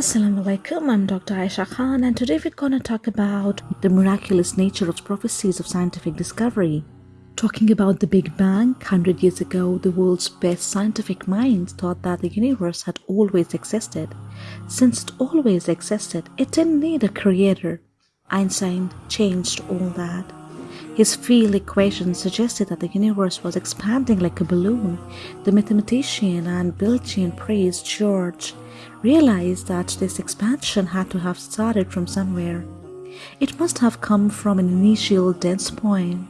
Assalamu alaikum, I'm Dr. Aisha Khan, and today we're to talk about the miraculous nature of prophecies of scientific discovery. Talking about the Big Bang, 100 years ago, the world's best scientific minds thought that the universe had always existed. Since it always existed, it didn't need a creator. Einstein changed all that. His field equation suggested that the universe was expanding like a balloon. The mathematician and Belgian priest George realized that this expansion had to have started from somewhere. It must have come from an initial dense point.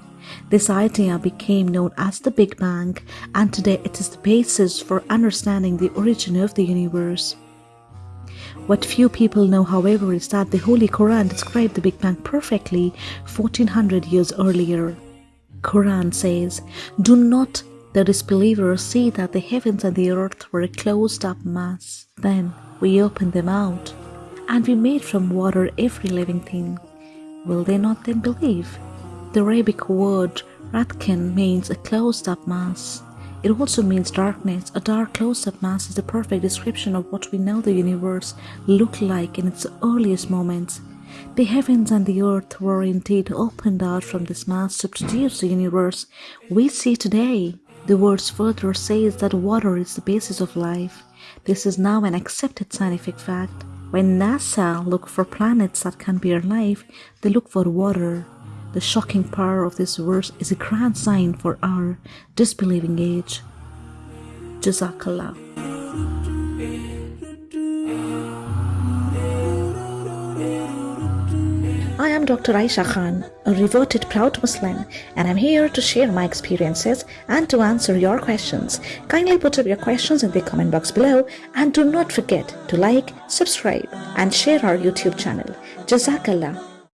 This idea became known as the Big Bang, and today it is the basis for understanding the origin of the universe. What few people know, however, is that the Holy Quran described the Big Bang perfectly 1400 years earlier. Quran says, Do not the disbelievers see that the heavens and the earth were a closed up mass. Then we opened them out, and we made from water every living thing. Will they not then believe? The Arabic word ratkin means a closed up mass. It also means darkness. A dark closed up mass is the perfect description of what we know the universe looked like in its earliest moments. The heavens and the earth were indeed opened out from this mass to produce the universe we see today. The words further says that water is the basis of life. This is now an accepted scientific fact. When NASA look for planets that can bear life, they look for water. The shocking power of this verse is a grand sign for our disbelieving age. Jazakallah. I am Dr. Aisha Khan, a reverted proud Muslim, and I'm here to share my experiences and to answer your questions. Kindly put up your questions in the comment box below and do not forget to like, subscribe, and share our YouTube channel. Jazakallah.